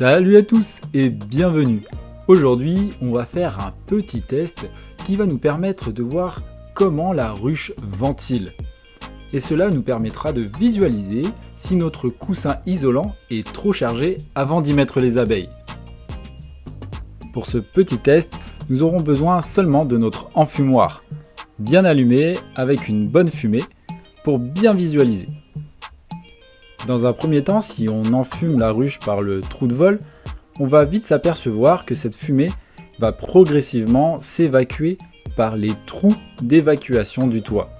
Salut à tous et bienvenue Aujourd'hui, on va faire un petit test qui va nous permettre de voir comment la ruche ventile. Et cela nous permettra de visualiser si notre coussin isolant est trop chargé avant d'y mettre les abeilles. Pour ce petit test, nous aurons besoin seulement de notre enfumoir, bien allumé avec une bonne fumée pour bien visualiser. Dans un premier temps, si on enfume la ruche par le trou de vol, on va vite s'apercevoir que cette fumée va progressivement s'évacuer par les trous d'évacuation du toit.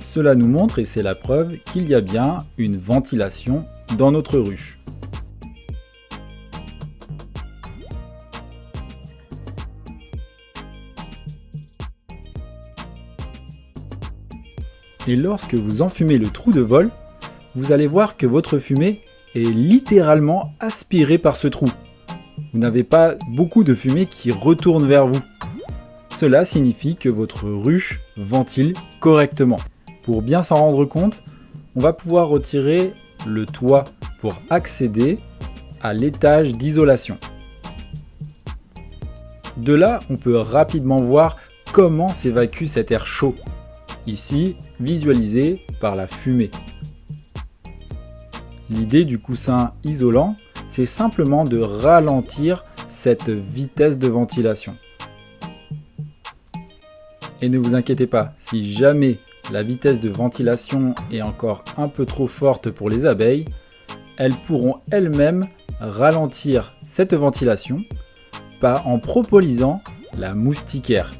Cela nous montre, et c'est la preuve, qu'il y a bien une ventilation dans notre ruche. Et lorsque vous enfumez le trou de vol, vous allez voir que votre fumée est littéralement aspirée par ce trou. Vous n'avez pas beaucoup de fumée qui retourne vers vous. Cela signifie que votre ruche ventile correctement. Pour bien s'en rendre compte, on va pouvoir retirer le toit pour accéder à l'étage d'isolation. De là, on peut rapidement voir comment s'évacue cet air chaud. Ici, visualisé par la fumée. L'idée du coussin isolant, c'est simplement de ralentir cette vitesse de ventilation. Et ne vous inquiétez pas, si jamais la vitesse de ventilation est encore un peu trop forte pour les abeilles, elles pourront elles-mêmes ralentir cette ventilation en propolisant la moustiquaire,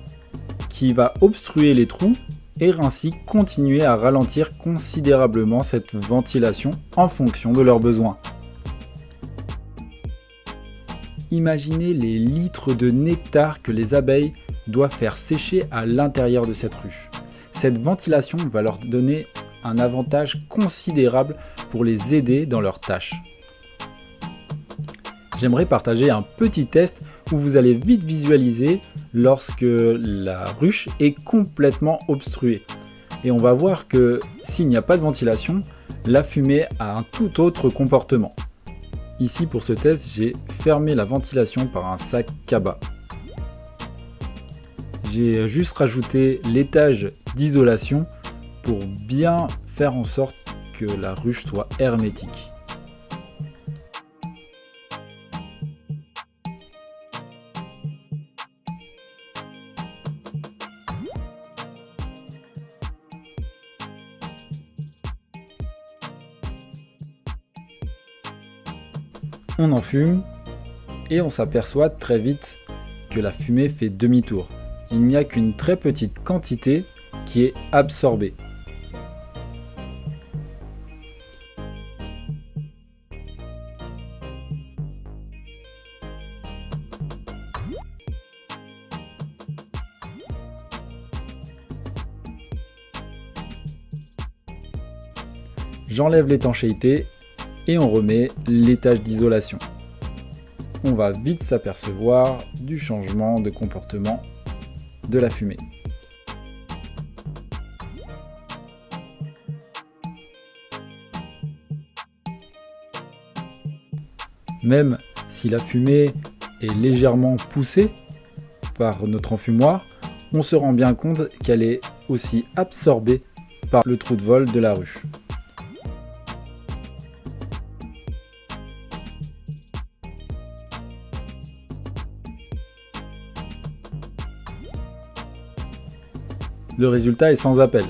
qui va obstruer les trous et ainsi continuer à ralentir considérablement cette ventilation en fonction de leurs besoins. Imaginez les litres de nectar que les abeilles doivent faire sécher à l'intérieur de cette ruche. Cette ventilation va leur donner un avantage considérable pour les aider dans leurs tâches. J'aimerais partager un petit test où vous allez vite visualiser lorsque la ruche est complètement obstruée. Et on va voir que s'il n'y a pas de ventilation, la fumée a un tout autre comportement. Ici pour ce test, j'ai fermé la ventilation par un sac cabas. J'ai juste rajouté l'étage d'isolation pour bien faire en sorte que la ruche soit hermétique. On en fume et on s'aperçoit très vite que la fumée fait demi-tour. Il n'y a qu'une très petite quantité qui est absorbée. J'enlève l'étanchéité et on remet l'étage d'isolation. On va vite s'apercevoir du changement de comportement de la fumée. Même si la fumée est légèrement poussée par notre enfumoir, on se rend bien compte qu'elle est aussi absorbée par le trou de vol de la ruche. Le résultat est sans appel.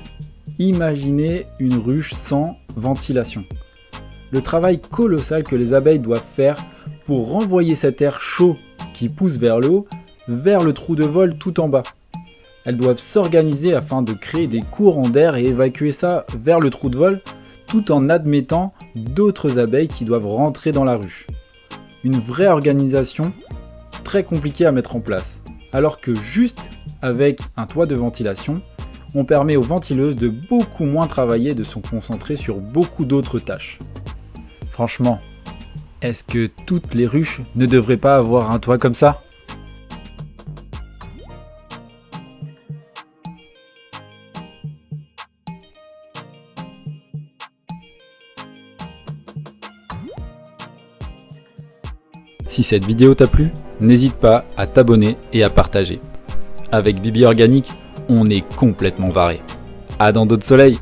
Imaginez une ruche sans ventilation. Le travail colossal que les abeilles doivent faire pour renvoyer cet air chaud qui pousse vers le haut, vers le trou de vol tout en bas. Elles doivent s'organiser afin de créer des courants d'air et évacuer ça vers le trou de vol, tout en admettant d'autres abeilles qui doivent rentrer dans la ruche. Une vraie organisation très compliquée à mettre en place, alors que juste avec un toit de ventilation, on permet aux ventileuses de beaucoup moins travailler et de se concentrer sur beaucoup d'autres tâches. Franchement, est-ce que toutes les ruches ne devraient pas avoir un toit comme ça? Si cette vidéo t'a plu, n'hésite pas à t'abonner et à partager. Avec Bibi Organique, on est complètement varé. À dans d'autres soleils